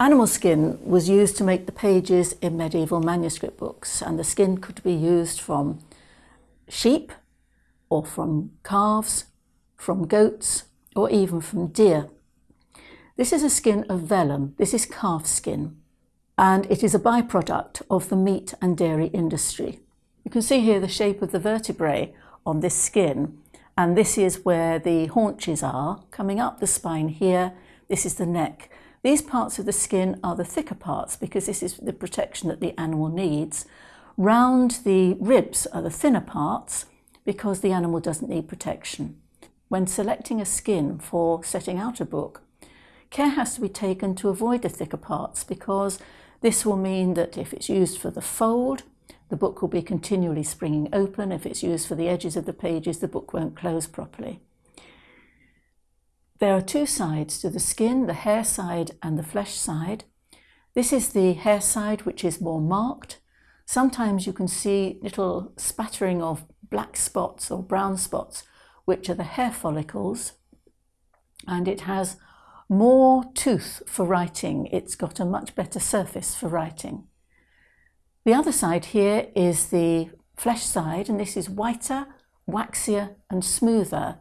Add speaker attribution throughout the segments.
Speaker 1: Animal skin was used to make the pages in medieval manuscript books and the skin could be used from sheep or from calves, from goats or even from deer. This is a skin of vellum, this is calf skin and it is a byproduct of the meat and dairy industry. You can see here the shape of the vertebrae on this skin and this is where the haunches are coming up the spine here this is the neck these parts of the skin are the thicker parts because this is the protection that the animal needs round the ribs are the thinner parts because the animal doesn't need protection when selecting a skin for setting out a book care has to be taken to avoid the thicker parts because this will mean that if it's used for the fold the book will be continually springing open. If it's used for the edges of the pages, the book won't close properly. There are two sides to the skin, the hair side and the flesh side. This is the hair side, which is more marked. Sometimes you can see little spattering of black spots or brown spots, which are the hair follicles. And it has more tooth for writing. It's got a much better surface for writing. The other side here is the flesh side, and this is whiter, waxier and smoother,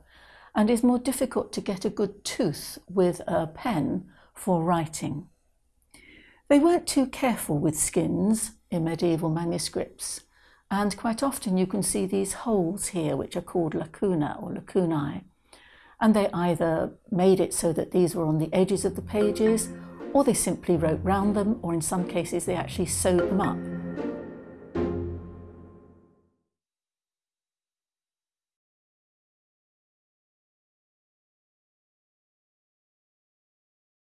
Speaker 1: and is more difficult to get a good tooth with a pen for writing. They weren't too careful with skins in medieval manuscripts, and quite often you can see these holes here which are called lacuna or lacunae, and they either made it so that these were on the edges of the pages, or they simply wrote round them, or in some cases they actually sewed them up.